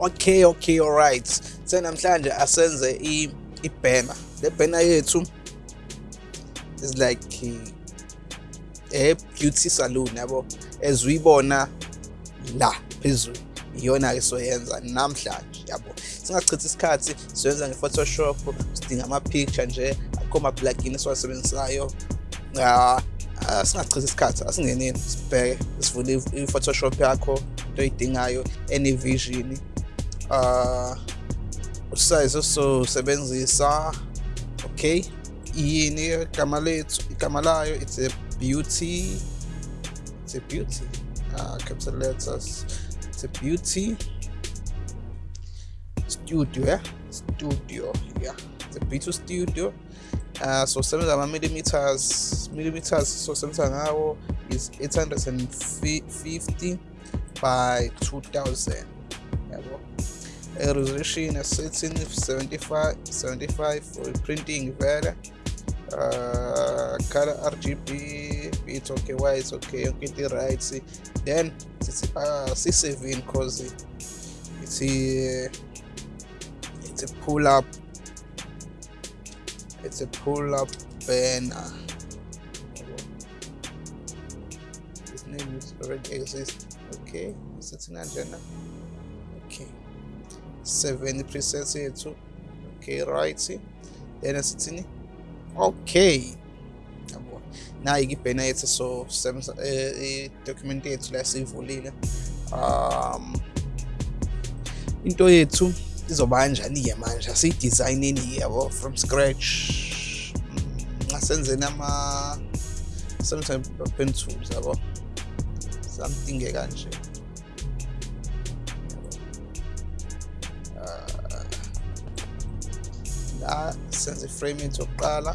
okay okay alright senamhlanje asenze i-banner le banner yethu is like a beauty salon yabo? As uyibona la phezulu iyona-ke soyenza namhlanje yabo? Singachithi isikhathi siyenza nge-photoshop sidinga ama-picture nje akho ma-plugin esiwasebenzisayo singachithi isikhathi asingeneni sibheke sivule i-photoshop yakho into oyidingayo ene-vision uh usize ososebenzisa okay yini igama lethu igama layo it's a beauty it's a beauty. Uh, capital letters it's a beauty. Studio yeah studio yeah it's a beauty studio. Uh, so sebenza ama-millimeters millimeters so sebenza ngawo is 850 by 2000 yabo a resolution setting 75 75 for printing vele uh, color rgb it's okay why it's okay okay into right then uh, c7 cause it's a it's a pull up it's a pull up banner. This name is already exist okay sitting agenda 70% yethu okay right. Then sithini okay. Yabo nayi ibhena yethu so i-document uh, yethu la siyivulile um into yethu izoba kanjani-ke manje asiyidesigneni yabo from scratch. Mm, Asenzeni ama sometimes pen tools yabo something-ke kanje la senze iframe yethu yokuqala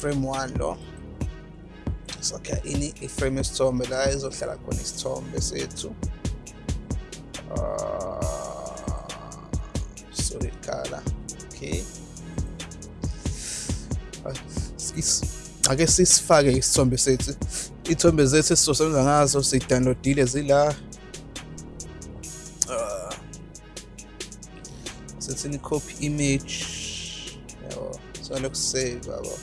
frame 1 lo sakha ini iframe yesithombe la izohlala khona isithombe sethu uh, solid color okay ake sisifake isithombe sethu iy'thombe zethu esizosebenza ngazo sidownloadile zila. Uh, sethini copy image. Yabo saloku save yabo.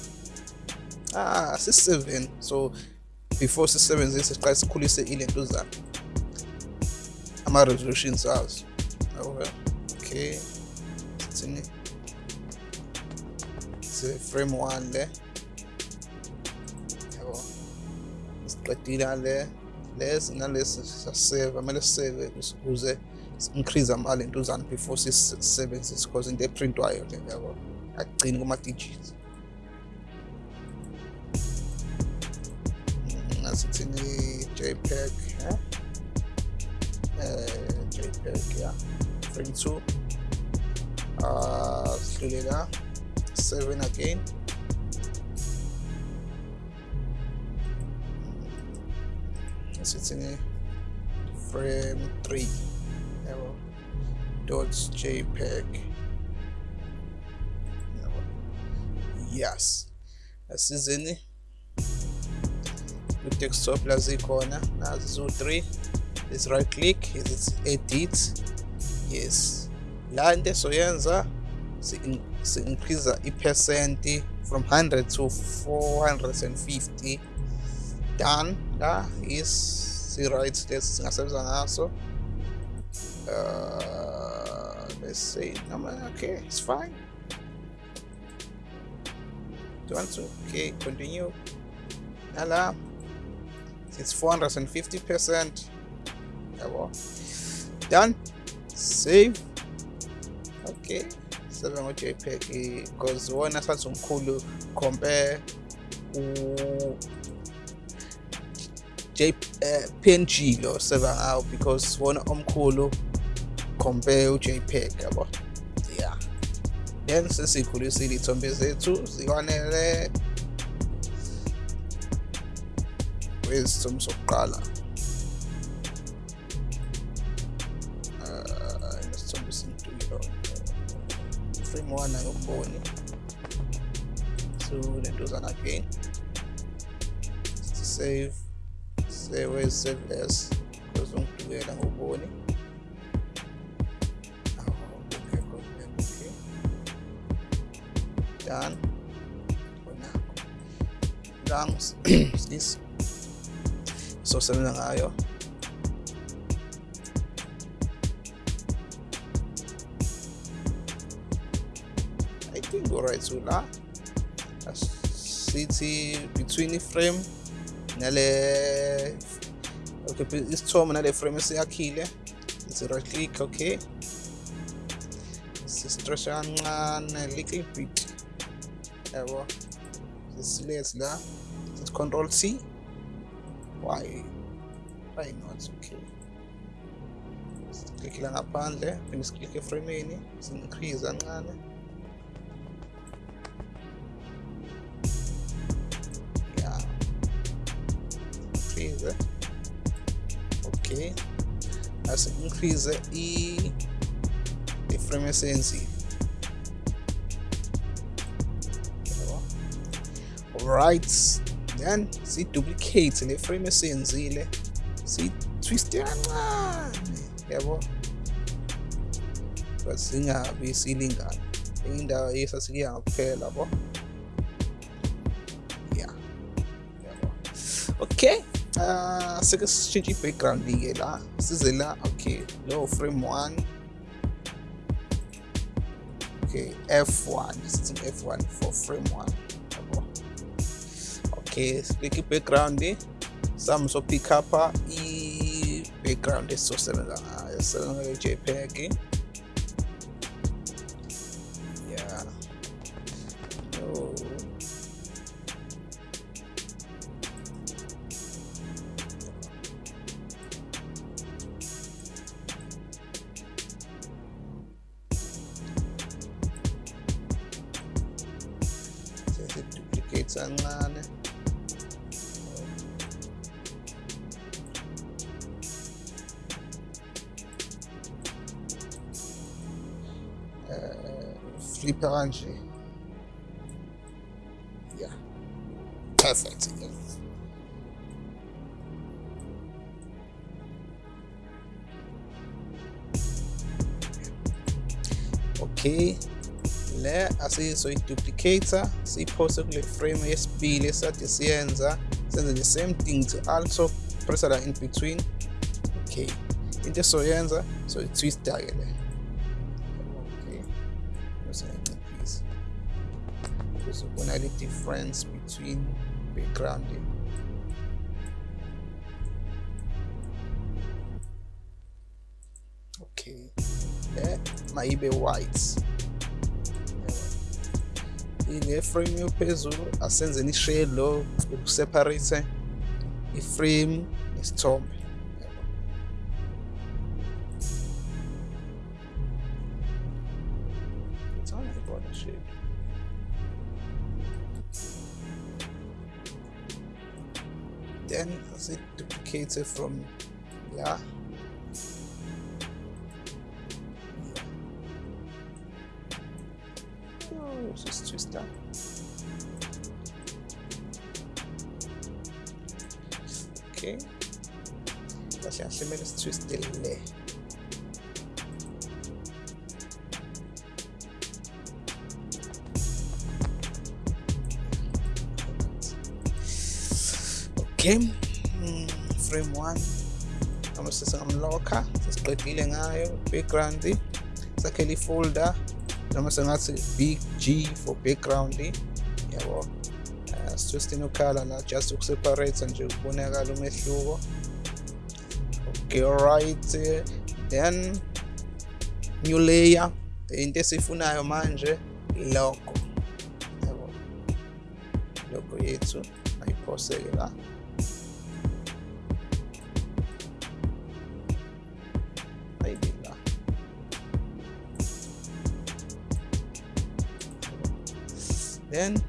Ah si-7 so before sisebenzise siqale sikhulise ilentuzana ama-resolutions azo. Okay. Sithini frame 1 le siqedile le lesi nalesi sasave kumele sisave ukuze increase amalentuzana before sisebenzise because into eprintwayo le yabo agcini kuma-digits. Ngasithini jpeg eh? uh, jpeg yeah frame 2 uh, sidlule 7 again sithini frame 3 yabo dots jpeg. Yes. Asizini ku-desktop la zikhona nazi ziwu-3 is right click. Is edit? Yes. La into esoyenza si-increase i-percent from 100 to 450 done la is si-right lesi singasebenza ngaso uh, let's say noma okay it's fine. Do want to okay continue. Nala it's 450 percent. Yabo done. Save. Okay. Sebe ngo-jpeg because wona sathi umkhulu compare J, uh, png lo ngawo because wona omkhulu compare u-jpeg yabo yeah then sesikhulisile iy'thombe zethu zikwanele kwesithomo sokuqala isithombe simduyilo frame 1 ayomboni so lentuzana again save as because ungidukela ngoboni. Okay okay done. Lungs this so sebenza ngayo. I think alright so la. Sithi between iframe nale okay isithomo nale frame esiyakhile sithi right click okay si-stretch kancane little bit yabo select la sithi control C. Why why not okay siklikhe la ngaphandle phinde siklikhe eframeni si-increase kancane increase i iframe esenzile right then si-duplicate le frame esiyenzile si-twiste kancane yabo? But singabi silingana. Enye indawo yesasikuya ngakuphela bo yeah yabo. Okay uh sike sishintshe i-background-ke la size la okay lowo frame one. Okay f1 sithi f1 for frame one. Okay sibheke i-background sami so pick up i-background esizosebenza ngayo ngayo jpeg le asiyizoyiduplicator siyiphose kule frame yesibili esade siyenza senze the same thing to also press la in between. Okay into esoyenza so i-twista-ke le okay uzobona le difference between background le mayibe white. Ile frame yophezulu asenzeni i-shade lo ukuseparate iframe nesithombe. Shade. Then as it duplicated from yeah oh just twist that okay kahle kahle kumele sitwiste le okay mm, frame 1 noma sesingamlokha sesiqedile ngayo background sakhele ifolder noma sengathi big g for background yabo uh, sitwistini ukhala la just ukuseparate nje ukubonakala umehluko okay alright then new layer into esifunayo manje logo yabo logo yethu ayiphoseke la then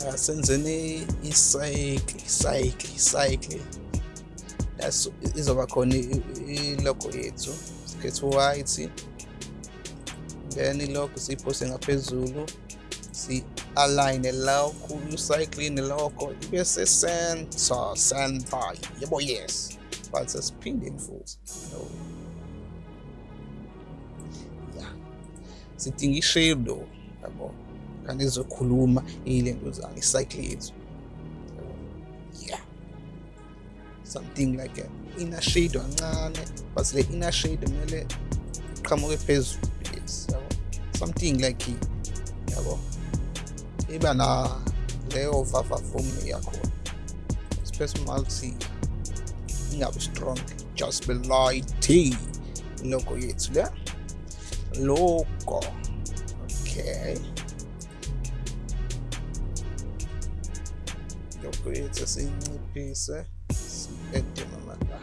uh, senzeni icycle icycle icycle that's izoba khona ilogo yethu sikhethe white then ilokho siyiphose ngaphezulu si-align lokho ucycline lokho ibe se-center center. Yebo yes. But sesiphindeni futhi no yeah. Sidinga i-shadow yabo. Iy'lento yeah. Something like inner shade kancane but le inner shade kumele iqhamuke phezulu. Yes yabo. Something like yabo. Iba na leyo vava form yakhona personality ingabi strong just be light logo yethu le logo okay. Logo yethu eh? siyinciphise si-ede noma la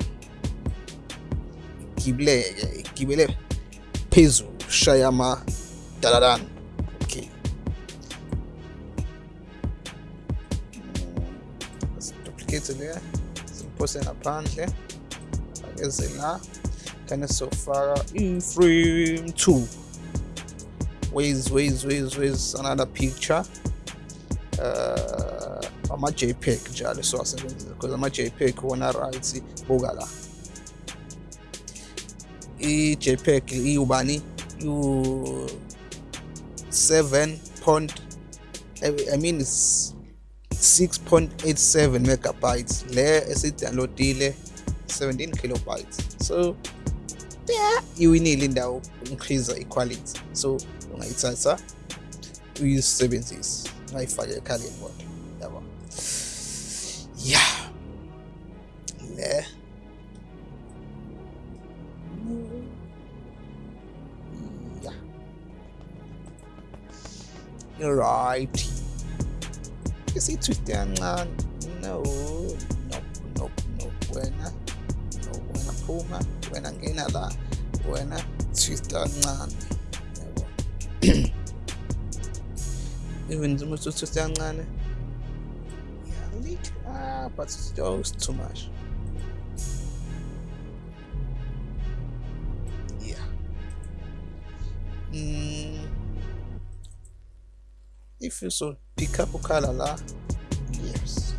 igibeleke igibele phezulu shaya ama daladana okay. Duplicate le simphose ngaphandle. Akeze la kane sofaka i-frame mm, 2 ways ways ways ways another picture? Uh, ama-jpeg njalo siwasebenzisa because ama-jpeg wona right buka la i-jpeg iwubani iwu 7 point I mean it's 6.87 megabytes. Le esidownloadile 17 kilobytes. So yeah you will iwinile indawo increase the equality so ungayithatha uyisebenzise ungayifake ekhaleni kodwa yabo yeah. Le yeah. Right. Isithwiste kancane no no no no wena no wena phuma wena ngena la wena twist kancane yabo even noma utwist kancane yeah little ah but it's just too much. Yeah. Mm. if you so pick up a color la yes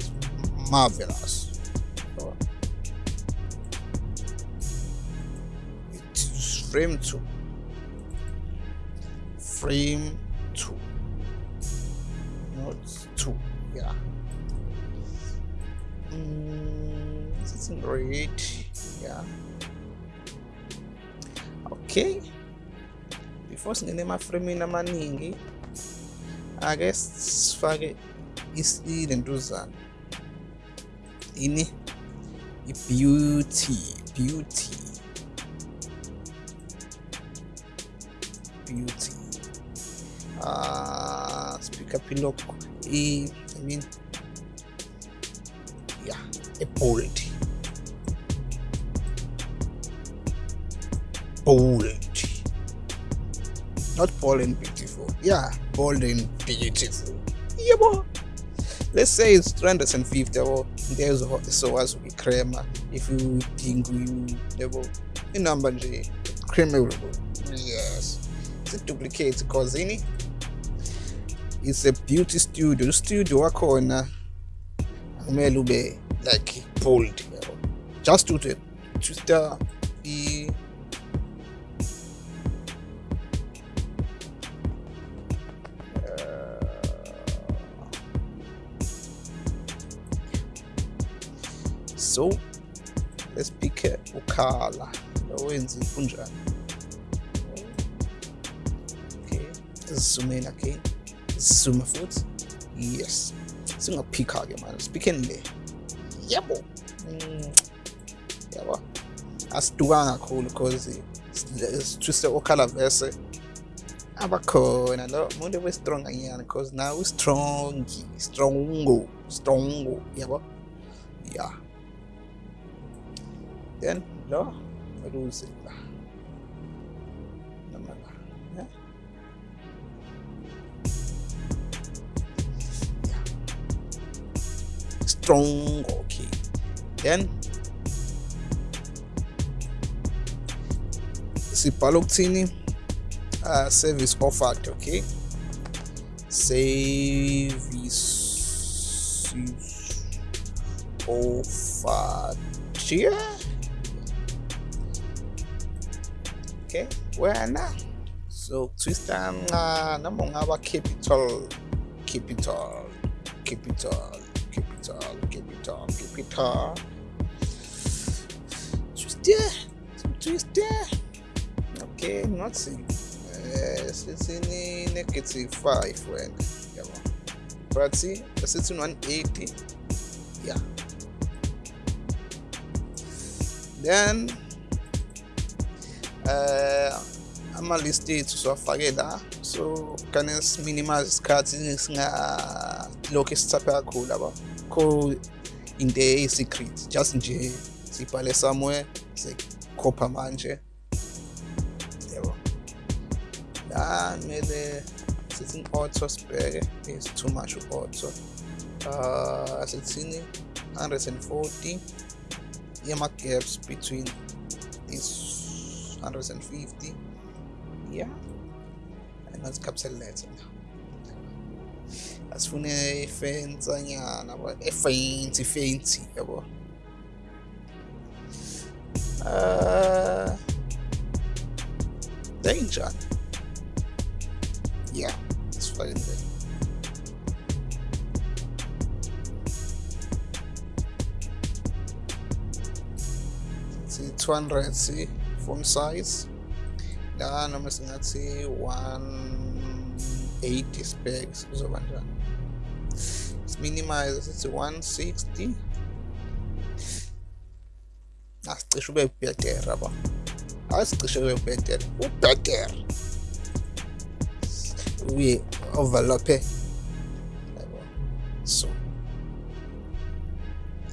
marvelous. So, it is frame 2 frame 2 not 2 yeah. Mm, it's great yeah. Okay. Before singene emafremini amaningi ake sifake ilentuzana ini i-beauty beauty. Beauty uh speak up look i i mean yeah a bold not bold and beautiful. Yeah bold and beautiful. Yebo. Let's say it's 350 yabo ntezo sokwazi ukuyikrema if you think yebo inamba nje cremable yes. Si-duplicate cause ini it's a beauty studio. Studio wakhona kumele ube like bold yabo just to the to star i uh, so let's pick lowenza kunjani okay sizumeni again sizume futhi? Yes. Singaphikha ke manje siphikeni le yebo. Mm, yabo asidukanga kakhulu because sitwiste okhala vese. Abakhona lo muntu we-strong anyana because now strong strongo strongo yabo. Yeah then lo lose la strong. Okay. Then sibhala ukuthini uh, service offered okay? Service offered here. Okay where now? So nca noma ungaba capital capital capital capital capital capital twiste twiste okay nothing. Eh sithini negative 5 wena yabo but asithi 180 yeah. Then uh ama-list ethu siwafake la so kane siminimize isikhathi singalokhu sithaphe kakhulu aba kho into eyi-secret just nje sibhale somewhere sikhopha manje. Yebo. La kumele sithi auto sibheke is too much auto. Uh sithini? 140 yama-gaps between is 150 yeah angazi capital letter asifune ifensanyana yabo efainti fainti yabo. Uh danger yeah it's fine there see 200 see font size. La noma singathi 180 specs kuzoba njani siminimize sithi 160 asicishe ube better aba asicishe ube better ubetter uye overlappe so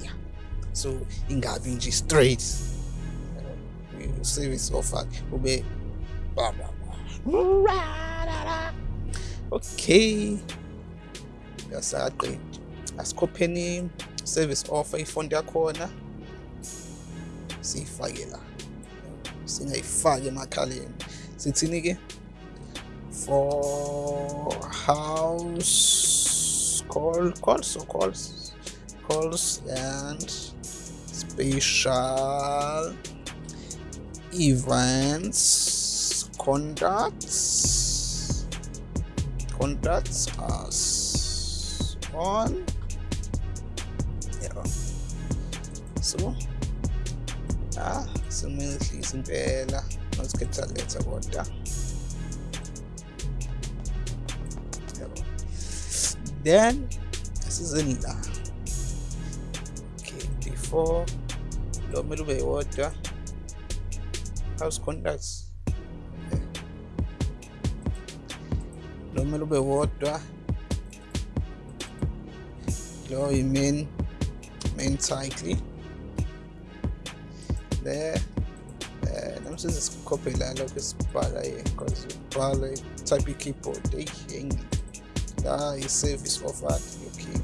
yeah so ingabi nje straight. Service offer ube blah blah blah okay yasaqedi asikhopheni service offer ifont yakhona. Siyifake la. Singayifaki emakhaleni. Sithini ke for house call calls or calls calls and special events contacts. Contacts us on. Yeah so ah simehlisa impela. Masikhetha letha kodwa yabo then asizeni la okay before lo kumele ube yodwa house contacts. Lo kumele ube wodwa lo i-main main title there eh nami sizisikhophela lokho esibhala because ubhala type i-keyboard eyi la i-service offered okay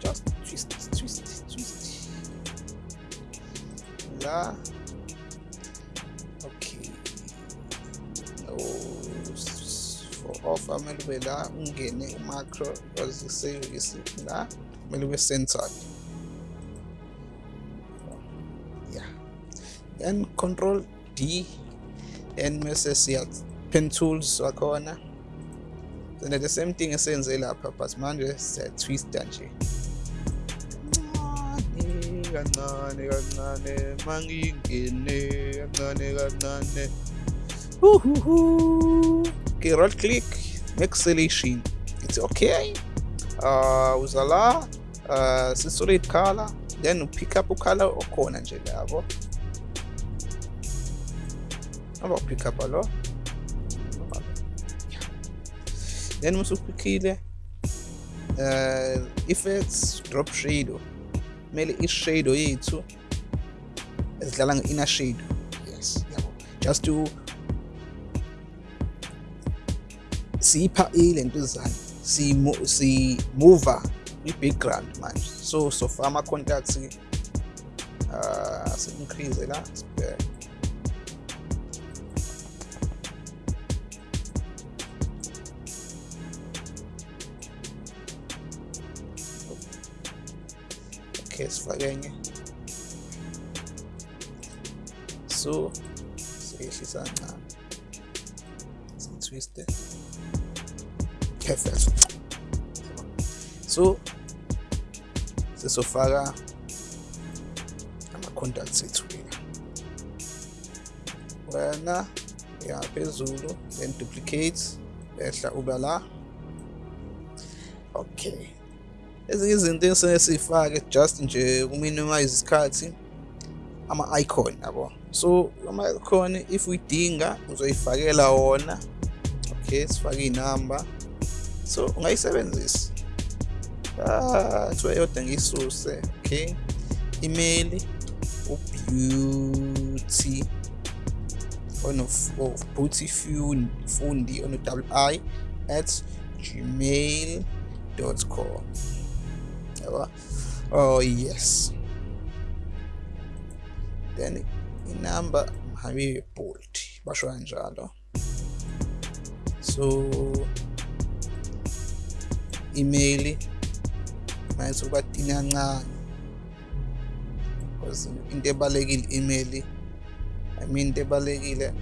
just twist twist twist. La ungene umacro because i-service la kumele ube centered yeah. Then control d then mese siya pen tools wakhona. Then the same thing esenze lapha but manje siyatwista nje. Kancane kancane mangingene kancane kancane. Uhuhu. Okay right click make selection it's okay. Uh uzala uh si-solid color then upick up ukhala okhona nje labo aba pick up lo then musupikhile uh effects drop shadow kumele i-shadow yethu ezidlala nge-inner shadow yes yabo just to siyipha iy'lento ezayo. Simuva i-background manje. So so sofa ama-contacts uh, ah, si-increase la sibheke. Okay sifake enye so siyehlisa ncane sitwiste so, perfect so sesofaka ama-contacts ethu wena ya phezulu then duplicate ehla uba la. Okay. Ezinye izinto esike siyifake just nje uminimize isikhathi ama-icon yabo. So ama-icon if uyidinga uzoyifakela wona. Okay sifake iy'namba. So ungayisebenzisa ah, kuthiwa yodwa ngiyisuse okay? Email ubeauty on of, of oh, beauty fundi on double i at gmail.com yaba? Oh yes. Then inamba mhabibe bold basho kanjalo. So email mayethu kuba tini kancane because into ebalekile email i mean into ebalekile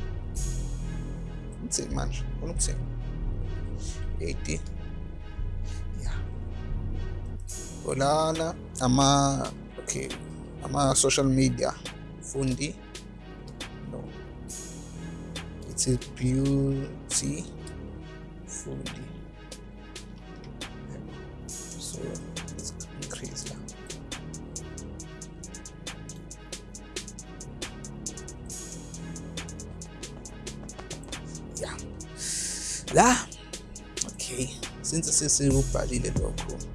ngithini manje ufuna ukuthini 80 yeah. Olana ama okay ama social media fundi no. It's a beauty fundi let's increase yeah yeah la okay since sesikubhalile lokho okay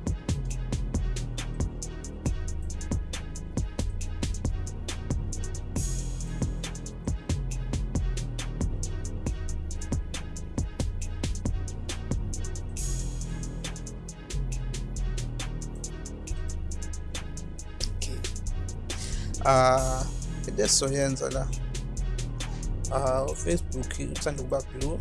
Ah, into esizoyenza la. Ah, ufacebook uthanda ukuba blue.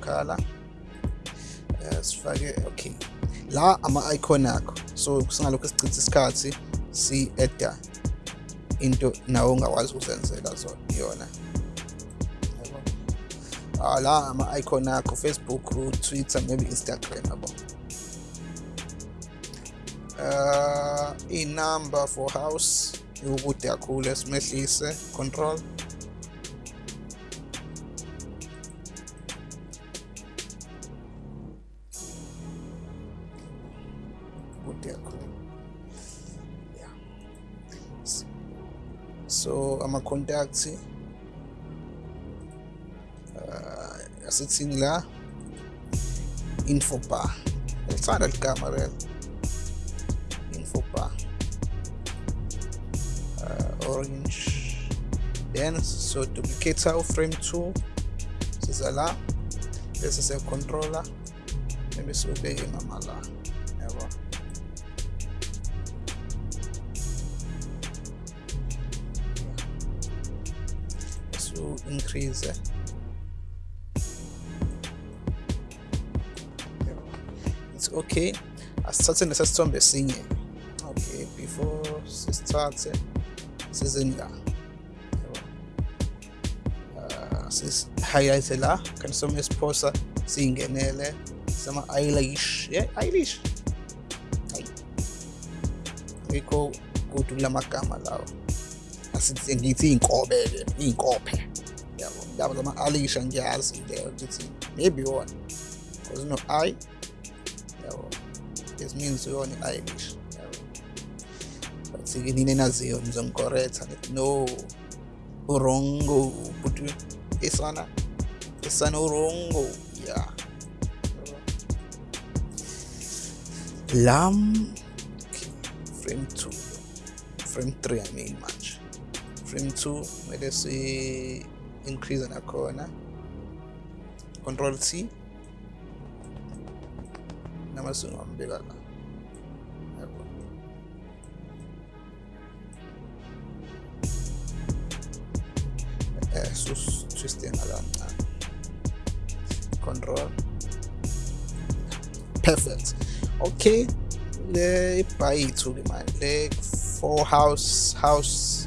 Khala uh, eh, sifake okay. La ama-icon akho. So singalokhu sichitha isikhathi si-eda into nawe ongakwazi ukuzenzela yona. La ama icon akho Facebook Twitter maybe Instagram yabo uh inumber for house ukude kakhulu esimehlise control. Kude kakhulu yeah. So ama contacts uh asithini la info bar ngithanda ligama rel info bar uh, orange then so duplicate our frame 2 siza la bese siya controller. Maybe siubeke mama la yabo so increase okay asithathe nesasithombe sinye okay before sisithathe sizeni la. Yabo. Ah, sis highlight la kanti some esiphosa siyingenele sama eyelash yeah eyelash hayi ngikho kuthi kula magama lawo asithi ngithi iy'nkobe ke iy'nkophe yabo yabo zama alisha ngiyazi leyo ukuthi maybe wona because no i this means yona i-eyelash yabo but ke nini enaziyo nizongikoretha no. Urongo but isana isana urongo Yabo. lam frame 2 frame 3 i mean manje frame 2 kumele si increase nakhona. Control c kama sunu ambela la eh sus control. Perfect. Okay. Le ibhayithu ke manje le four house house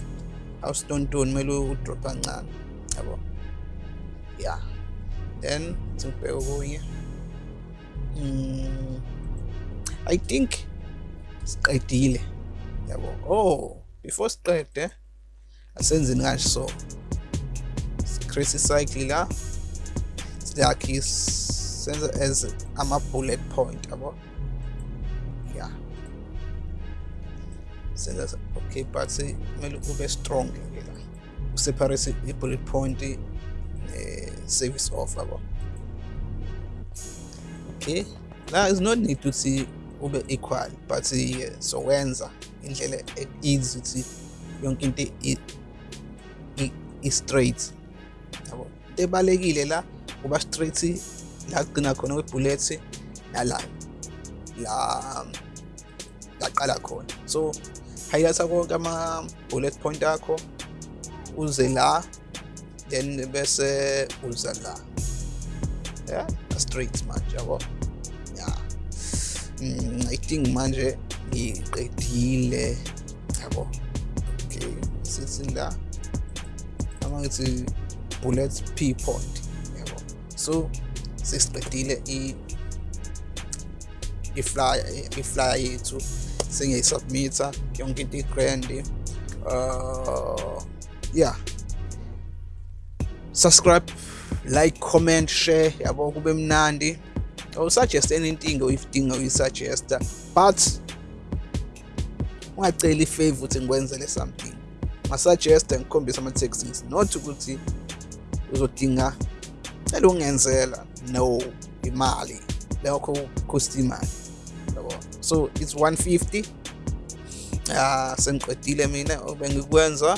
house tontoni kumele udrop kancane yabo yeah. Then go okunye mm, i think siqedile yabo. Oh before siqede asenzeni kanje so create icycle la siyakhi senze as ama-bullet point yabo. Yeah senza okay but kumele ube strong ke la. Useparate i-bullet point ne-service off yabo okay. La is no need ukuthi ube equal but so wenza indlela easy ukuthi yonke into i-straight yabo? Into ebalekile la kuba straight la kugcina khona kwebullet nala la laqala khona. So highlighta konke ama-bullet point akho uze la then bese uza la. Yeah? Straight manje yabo? Yeah mm, i think manje ngiqedile yabo? Okay sithi la ama ngithi bullet p point yabo? So sesiqedile i i-flyer i-flyer yethu sengiyisubmitha yonke into i-grand uh yeah. Subscribe like comment share yabo kube mnandi. Or suggest anything oyidinga uyisuggesta but ungaceli ifavor ukuthi ngikwenzele something. Ngasuggesta ngikhombisa ama-taxis not ukuthi uzodinga cela ungenzela no imali. Lokho cost imali yabo. So it's 150 ah sengiqedile mina bengikwenza